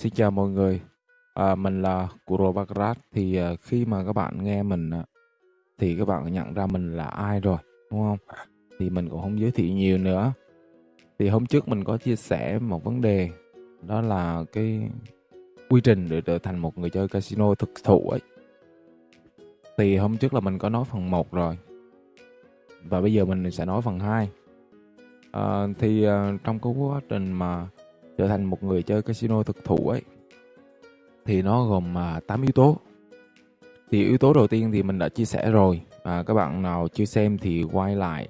Xin chào mọi người, à, mình là Kuro Baccarat. Thì à, khi mà các bạn nghe mình á, thì các bạn nhận ra mình là ai rồi, đúng không? Thì mình cũng không giới thiệu nhiều nữa. Thì hôm trước mình có chia sẻ một vấn đề, đó là cái quy trình để trở thành một người chơi casino thực thụ ấy. Thì hôm trước là mình có nói phần 1 rồi. Và bây giờ mình sẽ nói phần 2. À, thì à, trong cái quá trình mà trở thành một người chơi casino thực thụ ấy thì nó gồm à, 8 yếu tố. Thì yếu tố đầu tiên thì mình đã chia sẻ rồi. À, các bạn nào chưa xem thì quay lại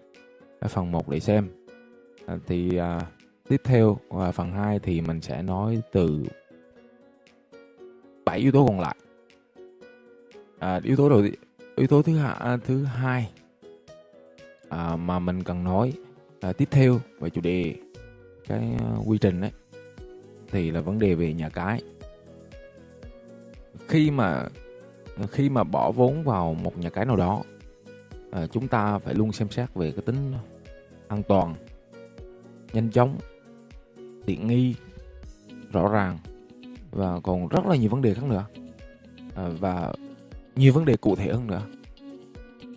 phần 1 để xem. À, thì à, tiếp theo à, phần 2 thì mình sẽ nói từ 7 yếu tố còn lại. À, yếu tố đầu tiên, yếu tố thứ hai à, thứ hai à, mà mình cần nói à, tiếp theo về chủ đề cái à, quy trình đấy thì là vấn đề về nhà cái. Khi mà khi mà bỏ vốn vào một nhà cái nào đó à, chúng ta phải luôn xem xét về cái tính an toàn nhanh chóng tiện nghi rõ ràng và còn rất là nhiều vấn đề khác nữa. À, và nhiều vấn đề cụ thể hơn nữa.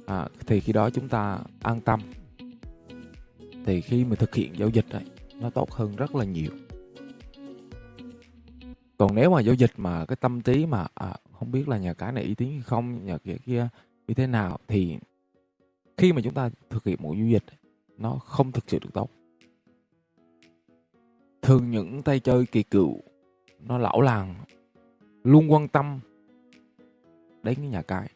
À, thì khi đó chúng ta an tâm. Thì khi mà thực hiện giao dịch ấy, nó tốt hơn rất là nhiều còn nếu mà giao dịch mà cái tâm trí mà à, không biết là nhà cái này uy tín hay không nhà kia kia như thế nào thì khi mà chúng ta thực hiện một giao dịch nó không thực sự được tốt. Thường những tay chơi kỳ cựu nó lão làng luôn quan tâm đến cái nhà cái.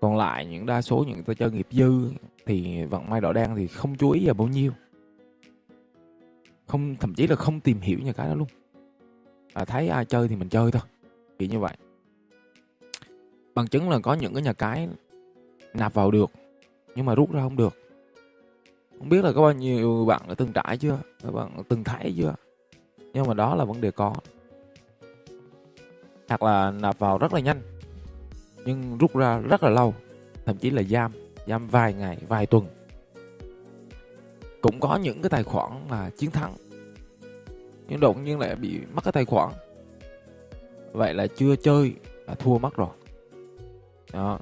Còn lại những đa số những tay chơi nghiệp dư thì vận may đỏ đen thì không chú ý vào bao nhiêu. Không thậm chí là không tìm hiểu nhà cái đó luôn à, thấy ai chơi thì mình chơi thôi. Kiểu như vậy. Bằng chứng là có những cái nhà cái nạp vào được nhưng mà rút ra không được. Không biết là có bao nhiêu bạn đã từng trải chưa? Các bạn từng thấy chưa? Nhưng mà đó là vấn đề có. Hoặc là nạp vào rất là nhanh nhưng rút ra rất là lâu thậm chí là giam giam vài ngày vài tuần. Cũng có những cái tài khoản là chiến thắng nhưng đột nhiên lại bị mất cái tài khoản. Vậy là chưa chơi là thua mất rồi. Đó.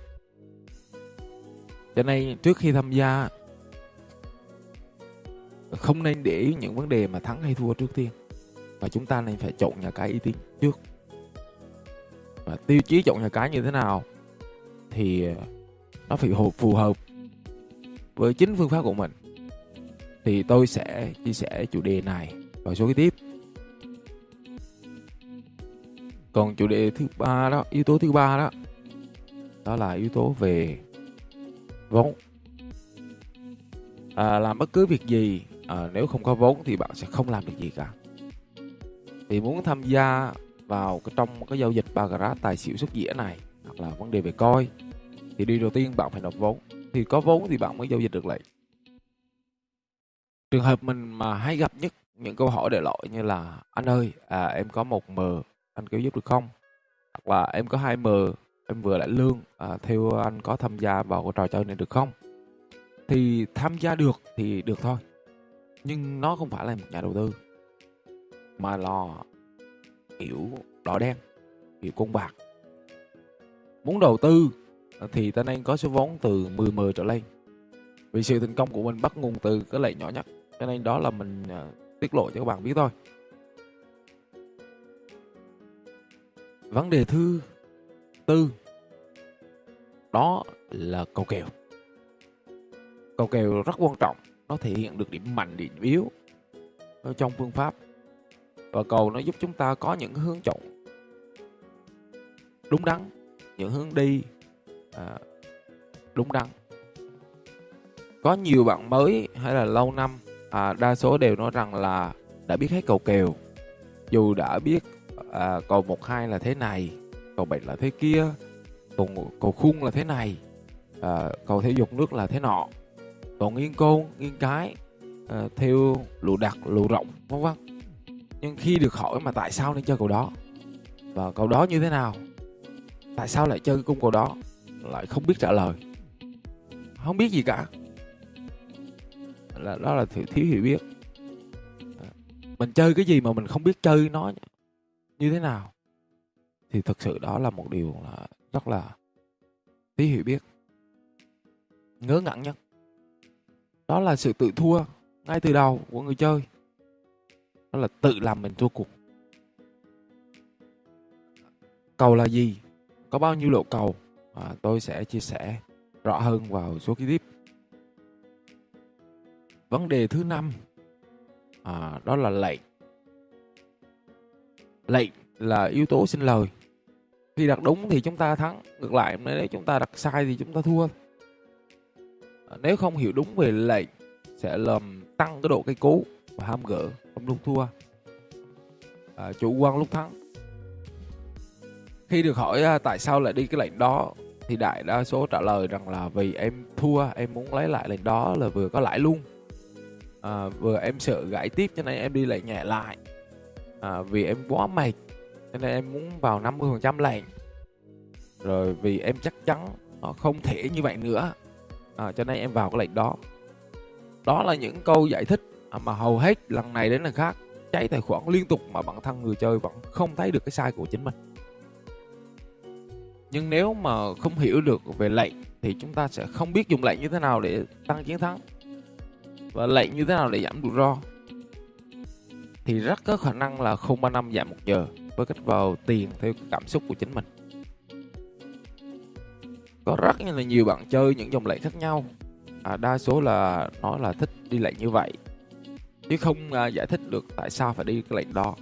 Cho nên trước khi tham gia, không nên để ý những vấn đề mà thắng hay thua trước tiên. Và chúng ta nên phải chọn nhà cái uy tín trước. Và tiêu chí chọn nhà cái như thế nào thì nó phải phù hợp với chính phương pháp của mình. Thì tôi sẽ chia sẻ chủ đề này vào số kế tiếp. Còn chủ đề thứ ba đó yếu tố thứ ba đó đó là yếu tố về vốn. À, làm bất cứ việc gì à, nếu không có vốn thì bạn sẽ không làm được gì cả. Thì muốn tham gia vào cái trong cái giao dịch baccarat tài xỉu xuất dĩa này hoặc là vấn đề về coi thì điều đầu tiên bạn phải nộp vốn. Thì có vốn thì bạn mới giao dịch được lại. Trường hợp mình mà hay gặp nhất những câu hỏi để lỗi như là anh ơi à, em có một m anh có giúp được không? Hoặc là em có hai m em vừa lại lương à, theo anh có tham gia vào cái trò chơi này được không? Thì tham gia được thì được thôi nhưng nó không phải là một nhà đầu tư mà là kiểu đỏ đen kiểu con bạc. Muốn đầu tư thì ta nên có số vốn từ 10 m trở lên. Vì sự thành công của mình bắt nguồn từ cái lệnh nhỏ nhất cho nên đó là mình uh, tiết lộ cho các bạn biết thôi. Vấn đề thứ tư đó là cầu kèo. Cầu kèo rất quan trọng nó thể hiện được điểm mạnh điểm yếu trong phương pháp. Và cầu nó giúp chúng ta có những hướng chọn đúng đắn những hướng đi à, đúng đắn. Có nhiều bạn mới hay là lâu năm à, đa số đều nói rằng là đã biết hết cầu kèo dù đã biết à, cầu một hai là thế này cầu bảy là thế kia cầu cầu khung là thế này. À, cầu thể dục nước là thế nọ. Còn nghiêng côn nghiêng cái à, theo lụ đặc lụ rộng vân vân. Nhưng khi được hỏi mà tại sao nên chơi cầu đó? Và cầu đó như thế nào? Tại sao lại chơi cung cầu đó? Lại không biết trả lời. Không biết gì cả. Là đó là thiếu, thiếu hiểu biết. À, mình chơi cái gì mà mình không biết chơi nó như thế nào? Thì thực sự đó là một điều là rất là tí hiểu biết ngớ ngẩn nhất. Đó là sự tự thua ngay từ đầu của người chơi. Đó là tự làm mình thua cuộc. Cầu là gì? Có bao nhiêu lộ cầu? À, tôi sẽ chia sẻ rõ hơn vào số kế tiếp. Vấn đề thứ năm à, đó là lệnh lệnh là yếu tố sinh lời. Khi đặt đúng thì chúng ta thắng ngược lại nếu chúng ta đặt sai thì chúng ta thua. À, nếu không hiểu đúng về lệnh sẽ làm tăng cái độ cây cú và ham gỡ không lúc thua. À, chủ quan lúc thắng. Khi được hỏi à, tại sao lại đi cái lệnh đó thì đại đa số trả lời rằng là vì em thua em muốn lấy lại lệnh đó là vừa có lãi luôn. À, vừa em sợ gãy tiếp cho nên em đi lệnh nhẹ lại à, vì em quá mệt nên em muốn vào 50% lệnh rồi vì em chắc chắn họ không thể như vậy nữa. À, cho nên em vào cái lệnh đó. Đó là những câu giải thích à, mà hầu hết lần này đến lần khác cháy tài khoản liên tục mà bản thân người chơi vẫn không thấy được cái sai của chính mình. Nhưng nếu mà không hiểu được về lệnh thì chúng ta sẽ không biết dùng lệnh như thế nào để tăng chiến thắng. Và lệnh như thế nào để giảm rủi ro thì rất có khả năng là 035 giảm một giờ với cách vào tiền theo cảm xúc của chính mình. Có rất là nhiều bạn chơi những dòng lệnh khác nhau. À, đa số là nói là thích đi lệnh như vậy chứ không à, giải thích được tại sao phải đi cái lệnh đó.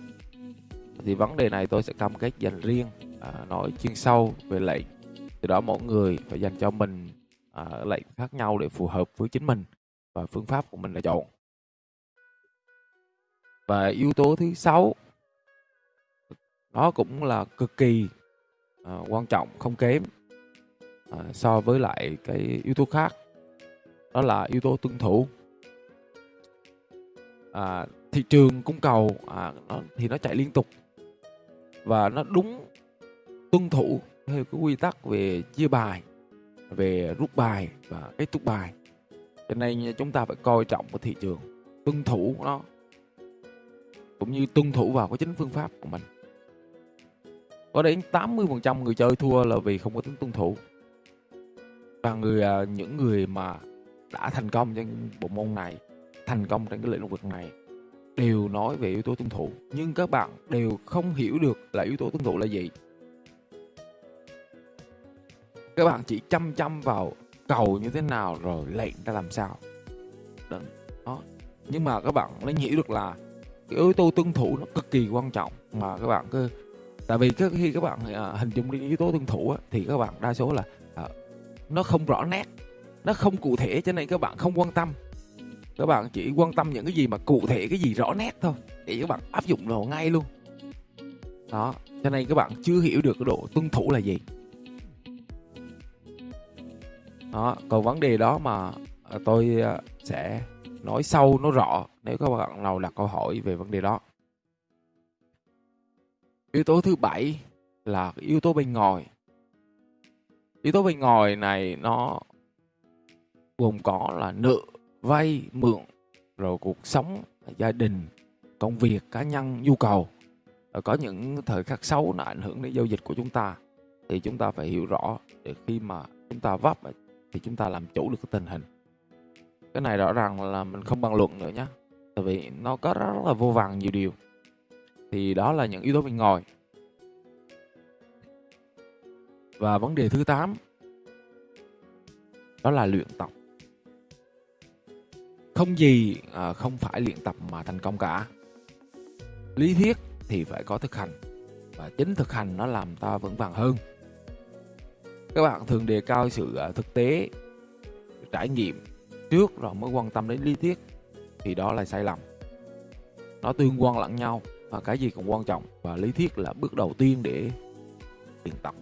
Thì vấn đề này tôi sẽ cam kết dành riêng à, nói chuyên sâu về lệnh từ đó mỗi người phải dành cho mình à, lệnh khác nhau để phù hợp với chính mình và phương pháp của mình là chọn và yếu tố thứ sáu nó cũng là cực kỳ à, quan trọng không kém à, so với lại cái yếu tố khác. Đó là yếu tố tuân thủ. À, thị trường cung cầu à, nó, thì nó chạy liên tục. Và nó đúng tuân thủ theo cái quy tắc về chia bài về rút bài và kết thúc bài. Cho nên chúng ta phải coi trọng cái thị trường tuân thủ nó cũng như tuân thủ vào cái chính phương pháp của mình. Có đến 80% người chơi thua là vì không có tính tuân thủ. Và người à, những người mà đã thành công trong bộ môn này, thành công trong cái lĩnh vực này, đều nói về yếu tố tuân thủ. Nhưng các bạn đều không hiểu được là yếu tố tuân thủ là gì. Các bạn chỉ chăm chăm vào cầu như thế nào rồi lệnh ra làm sao. Đó. Nhưng mà các bạn mới hiểu được là cái yếu tố tuân thủ nó cực kỳ quan trọng mà các bạn cứ tại vì khi các bạn à, hình dung đến yếu tố tuân thủ á, thì các bạn đa số là à, nó không rõ nét nó không cụ thể cho nên các bạn không quan tâm. Các bạn chỉ quan tâm những cái gì mà cụ thể cái gì rõ nét thôi để các bạn áp dụng vào ngay luôn. Đó cho nên các bạn chưa hiểu được cái độ tuân thủ là gì. Đó còn vấn đề đó mà à, tôi à, sẽ nói sâu nó rõ nếu các bạn nào đặt câu hỏi về vấn đề đó. Yếu tố thứ bảy là yếu tố bên ngoài. Yếu tố bên ngoài này nó gồm có là nợ, vay, mượn, rồi cuộc sống, gia đình, công việc, cá nhân, nhu cầu. Rồi có những thời khắc xấu nó ảnh hưởng đến giao dịch của chúng ta, thì chúng ta phải hiểu rõ để khi mà chúng ta vấp thì chúng ta làm chủ được cái tình hình cái này rõ ràng là mình không bàn luận nữa nhé tại vì nó có rất là vô vàng nhiều điều. Thì đó là những yếu tố bên ngoài. Và vấn đề thứ 8 đó là luyện tập. Không gì à, không phải luyện tập mà thành công cả. Lý thuyết thì phải có thực hành và chính thực hành nó làm ta vững vàng hơn. Các bạn thường đề cao sự à, thực tế trải nghiệm trước rồi mới quan tâm đến lý thuyết, thì đó là sai lầm. Nó tương quan lẫn nhau và cái gì cũng quan trọng và lý thuyết là bước đầu tiên để luyện tập.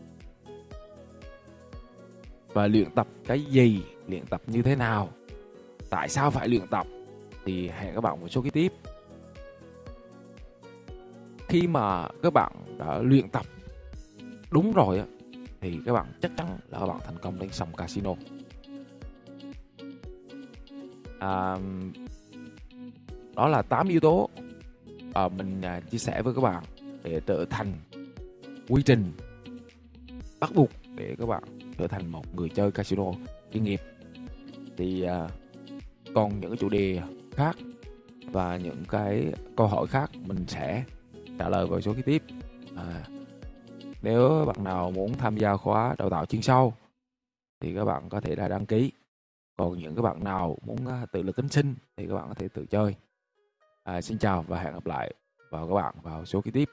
Và luyện tập cái gì, luyện tập như thế nào, tại sao phải luyện tập, thì hẹn các bạn một số cái tiếp. Khi mà các bạn đã luyện tập đúng rồi thì các bạn chắc chắn là các bạn thành công đến sòng casino à, đó là 8 yếu tố à, mình à, chia sẻ với các bạn để trở thành quy trình bắt buộc để các bạn trở thành một người chơi casino chuyên nghiệp. Thì à, còn những cái chủ đề khác và những cái câu hỏi khác mình sẽ trả lời vào số kế tiếp. À, nếu bạn nào muốn tham gia khóa đào tạo chuyên sâu thì các bạn có thể là đăng ký còn những các bạn nào muốn à, tự lực cánh sinh thì các bạn có thể tự chơi. À, xin chào và hẹn gặp lại vào các bạn vào số kế tiếp.